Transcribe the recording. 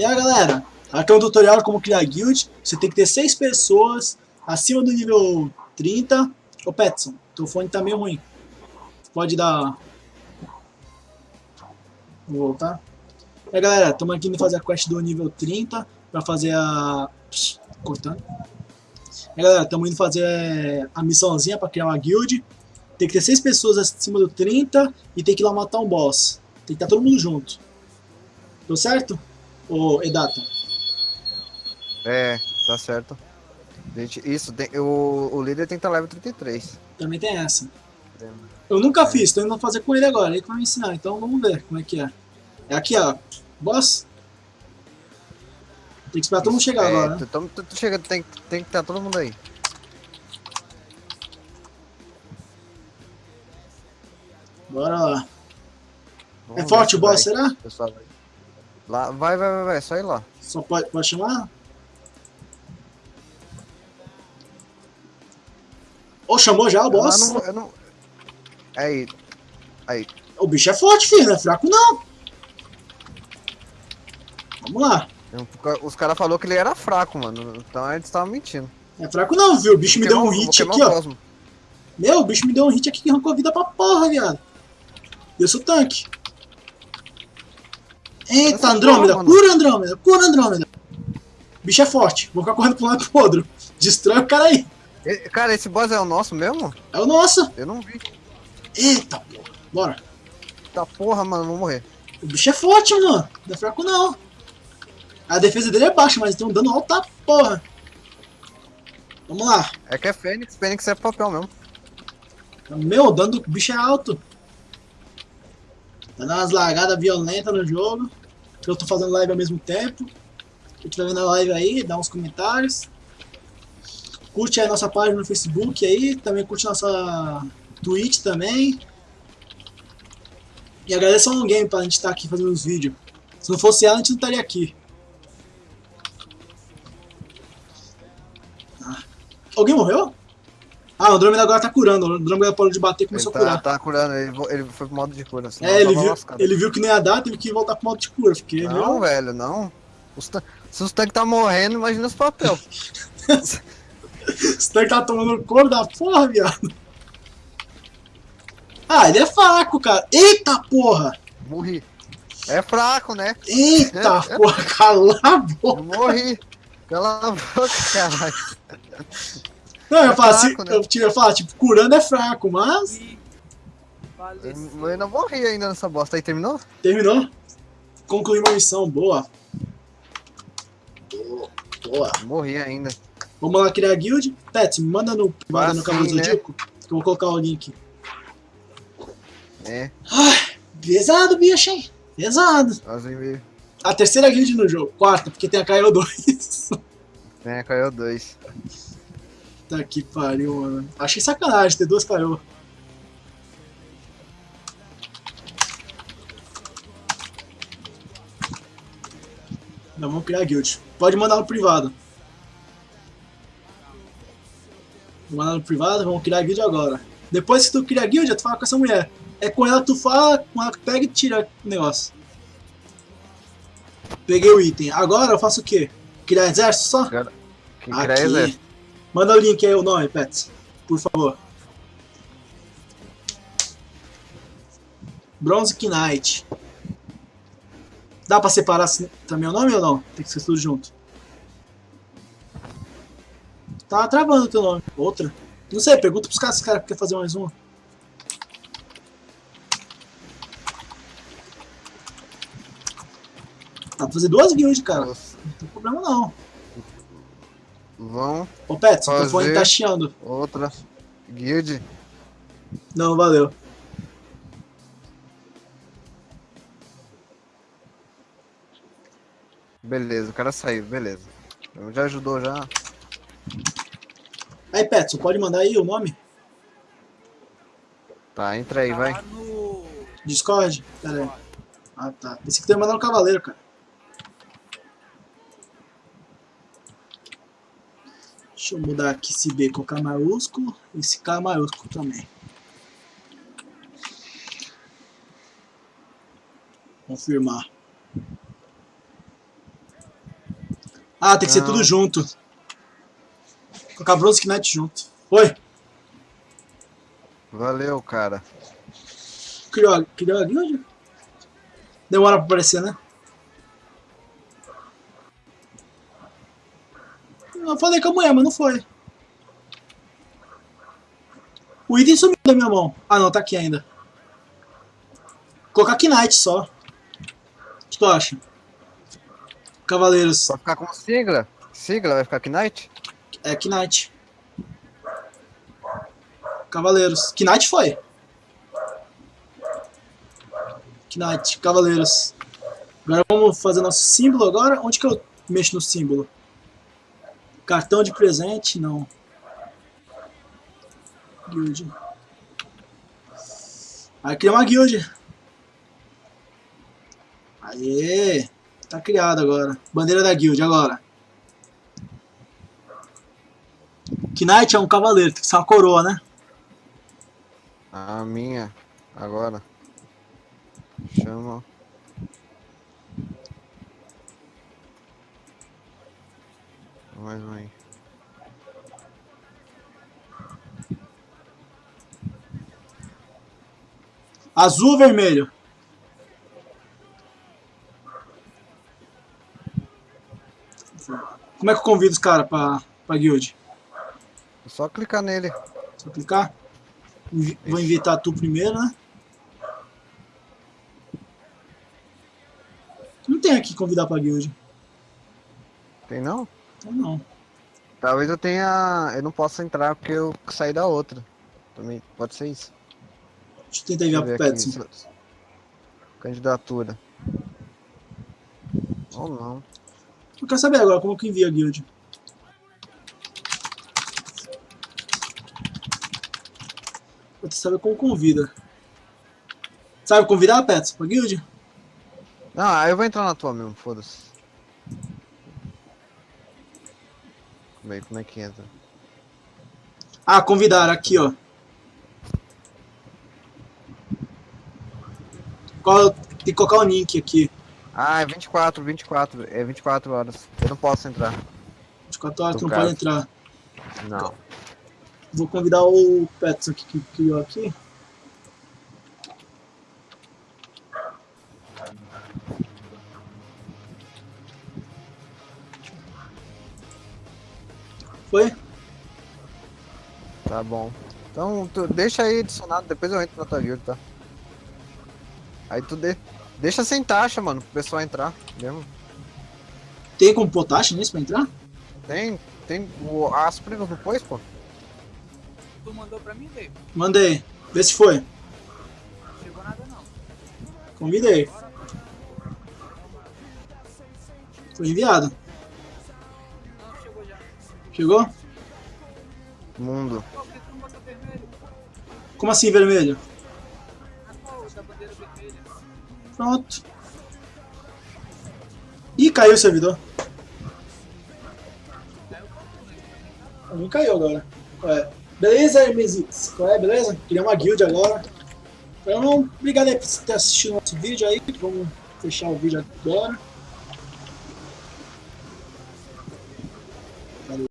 E aí galera, aqui é um tutorial como criar guild. Você tem que ter 6 pessoas acima do nível 30. Ô Petson, teu fone tá meio ruim. Pode dar... Vou voltar. E aí galera, estamos aqui indo fazer a quest do nível 30 pra fazer a... Psh, cortando. E aí galera, estamos indo fazer a missãozinha pra criar uma guild. Tem que ter 6 pessoas acima do 30 e tem que ir lá matar um boss. Tem que estar todo mundo junto. Deu certo? Ô, Edata. É, tá certo. Gente, isso, tem, o, o líder tem que estar level 33. Também tem essa. Eu nunca fiz, tô indo fazer com ele agora, ele que vai me ensinar, então vamos ver como é que é. É aqui, ó. Boss. Tem que esperar todo mundo chegar é, agora, né? Tu, tu, tu, chega, tem, tem que estar todo mundo aí. Bora lá. Vamos é forte o boss, se vai. será? Pessoal, vai. Lá, vai, vai, vai, vai, só ir lá. Só pode, pode chamar? Ô, chamou já o Eu boss? não, eu não... Aí, aí. O bicho é forte, filho, não é fraco não. Vamos lá. Eu- Os caras falaram que ele era fraco, mano. Então eles estavam mentindo. É fraco não, viu? O bicho me deu um hit aqui, ó. Meu, o bicho me deu um hit aqui que arrancou vida pra porra, viado. Eu sou tanque. Eita, Andrômeda, cura Andrômeda, cura Andrômeda. Bicho é forte, vou ficar correndo pro lado pro outro. Destrói o cara aí. E- Cara, esse boss é o nosso mesmo? É o nosso. Eu não vi. Eita, porra. Bora. Tá porra, mano, vou morrer. O bicho é forte, mano. Não é fraco não. A defesa dele é baixa, mas tem um dano alto porra. Vamos lá. É que é Fênix, Fênix é papel mesmo. Meu, o dano do bicho é alto. Tá dando umas lagadas violentas no jogo. Eu tô fazendo live ao mesmo tempo. Quem tiver vendo a live aí, dá uns comentários. Curte aí nossa página no Facebook aí. Também curte nossa Twitch também. E agradeço ao Game pra gente estar aqui fazendo os vídeos. Se não fosse ela, a gente não estaria aqui. Ah. Alguém morreu? Ah, o Andrômeda agora tá curando. O Andrômeda parou de bater e Ele começou a tá, curar. tá curando, ele, ele foi pro modo de cura. É, ele viu, ele viu que nem ia dar, teve que voltar pro modo de cura. Porque Não, viu? velho, não. Os Se os tanques tá morrendo, imagina os papel. Esse tanque tá tomando couro da porra, viado. Ah, ele é fraco, cara. Eita porra! Morri. É fraco, né? Eita porra, cala a Eu boca. morri. Cala a boca, caralho. Não, eu, é fraco, assim, né? eu, ia falar, tipo, curando é fraco, mas. E... Eu não morri ainda nessa bosta. Aí terminou? Terminou. Concluí uma missão, boa. Boa. Morri ainda. Vamos lá criar a guild. Pet, manda no, manda no assim, cabelo do né? Dico, que eu vou colocar o link. É. Ai, pesado, bicho, hein? Pesado. A terceira guild no jogo. Quarta, porque tem a KO2. Tem a KO2. Puta que pariu, mano. Achei sacanagem ter duas caiu. Não, vamos criar a guild. Pode mandar no privado. Vou mandar no privado, vamos criar a guild agora. Depois que tu cria a guild, tu fala com essa mulher. É com ela tu fala, com ela pega e tira o negócio. Peguei o item. Agora eu faço o quê? Criar exército só? Quem Aqui. exército? Manda o link aí, o nome, Pets. Por favor. Bronze Knight. Dá pra separar assim também o nome ou não? Tem que ser tudo junto. Tá travando o teu nome. Outra. Não sei, pergunta pros caras se os caras querem fazer mais uma. Dá pra fazer duas guilds, cara. Não tem problema não. Vão, Ô, Pets, o fone tá chiando. outra. Guild. Não, valeu. Beleza, o cara saiu, beleza. Já ajudou já. Aí, Petson, pode mandar aí o nome? Tá, entra aí, vai. Tá no... Discord? Pera aí. Ah, tá. Pensei que tu ia mandar no Cavaleiro, cara. Deixa eu mudar aqui esse B com K maiúsculo e esse K maiúsculo também. Confirmar. Ah, tem que ser Não. tudo junto. Colocar Bronze Knight junto. Oi, Valeu, cara. criou, a- criou a guild? Demora pra aparecer, né? Eu falei com a mulher, mas não foi. O item sumiu da minha mão. Ah não, tá aqui ainda. Colocar Knight só. O que tu acha? Cavaleiros. Vai ficar com sigla? Sigla vai ficar Knight? É Knight. Cavaleiros. Knight foi. Knight, Cavaleiros. Agora vamos fazer nosso símbolo agora. Onde que eu mexo no símbolo? Cartão de presente? Não. Guild. Aí cria uma guild. Aê! Tá criado agora. Bandeira da guild agora. Knight é um cavaleiro, tem que ser uma coroa, né? A minha. Agora. Chama. Mais um aí. Azul ou vermelho? Como é que eu convido os caras pra, pra guild? É só clicar nele. Só clicar? Vou invitar tu primeiro, né? Não tem aqui convidar pra guild. Tem não? Então não. Talvez eu tenha. Eu não possa entrar porque eu saí da outra. Também pode ser isso. Deixa eu tentar enviar pro. Petson. Candidatura. Ou não. Eu quero saber agora como que envia a guild. Eu quero saber como convida. Sabe convidar, Petson, pra guild? Não, aí eu vou entrar na tua mesmo, foda-se. Como é, como é que entra? Ah, convidar, aqui, ó. Qual, tem que colocar o link aqui. Ah, é 24, 24. É 24 horas. Eu não posso entrar. 24 horas, tu não pode entrar. Não. Vou convidar o Petson aqui, que criou aqui. Foi? Tá bom. Então, tu deixa aí adicionado, depois eu entro na tua guild, tá? Aí tu de... deixa sem taxa, mano, pro pessoal entrar, mesmo. Tem como pôr taxa nisso pra entrar? Tem, tem o Aspre não pôs, pô? Tu mandou pra mim, Dave? Mandei. Vê se foi. Não chegou nada não. Convidei. Foi enviado. Chegou? Mundo. Como assim, vermelho? Pronto. Ih, caiu o servidor. Pra mim caiu agora. Ué. Beleza, Hermesix? Qual é, beleza? Criar uma guild agora. Então, obrigado aí por ter assistido o nosso vídeo aí. Vamos fechar o vídeo agora.